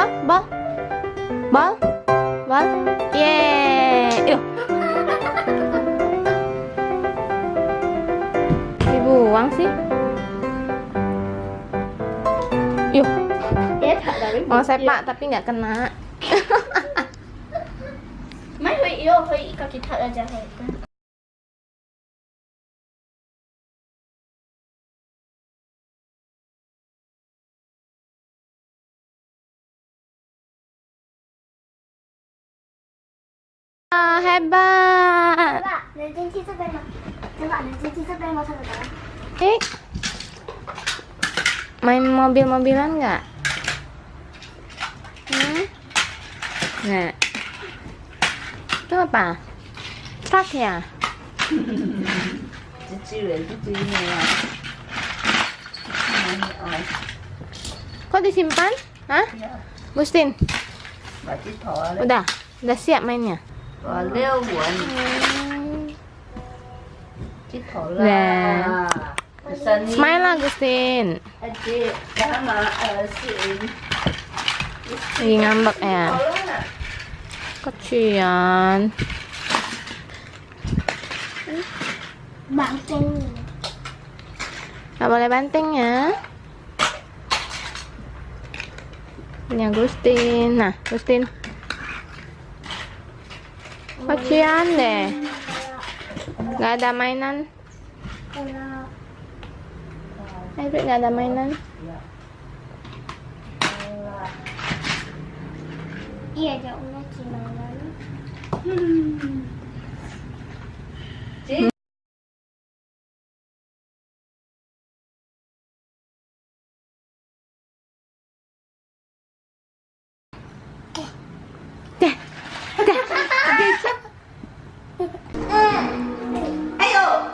bal, bal, bal, bal, yeay, yuk. Dibuang sih. Yuk, mau sepak tapi nggak kena. Hebat. 해봐. Eh, main mobil-mobilan nggak? Hmm? Nggak. Itu apa? Truk ya? Kok disimpan? Hah? Ya. Udah, udah siap mainnya. Iya. Smile là cái ngambek ya. Kecian. Banting. Gak boleh banting ya. Ini Agustin Nah Agustin Kasihan deh. Gak ada mainan. Ebrik gak ada mainan. Iya, jauh lagi mainan. Hmm.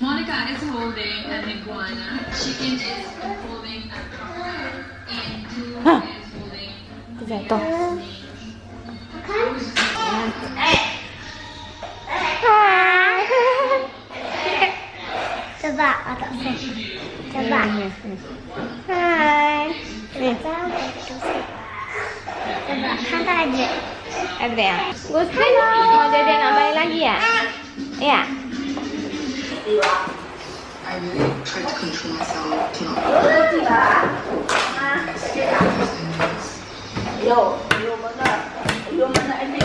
Monica is holding an iguana. Chicken is holding a crocodile. And is holding a snake. Okay. Hi. Hi. Hi. Hantar aja. Adrian. Gusti mau jajan nambahin lagi ya? Iya. I Mau. Yo, yo mana? Yo mana ini?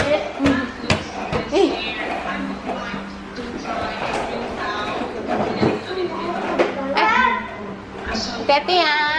Eh. Hati-hati ya.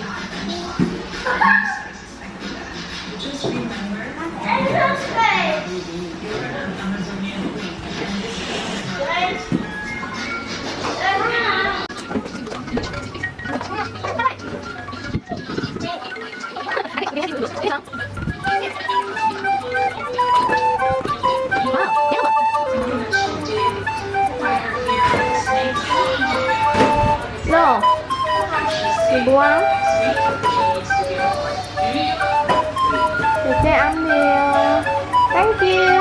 dibuang Cece ambil thank you.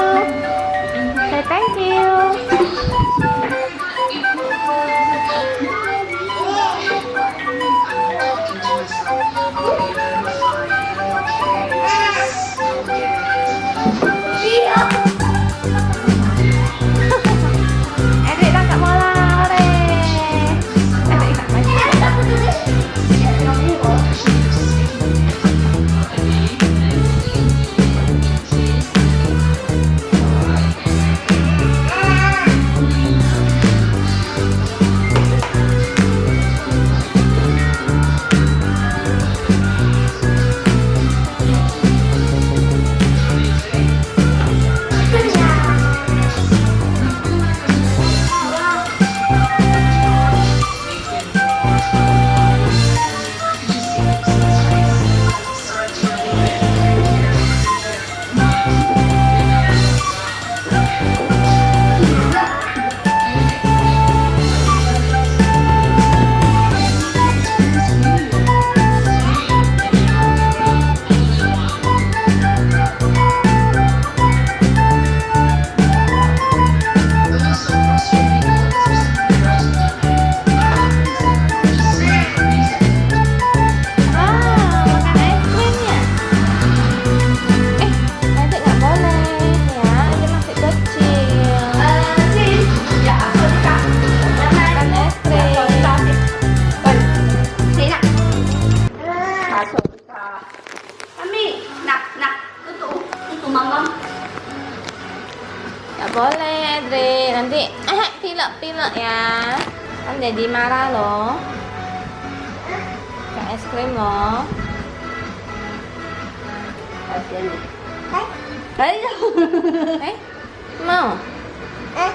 Say thank you. pilek-pilek ya kan jadi marah loh kayak es krim loh Ayo. Ya. Eh? eh? Mau? Eh?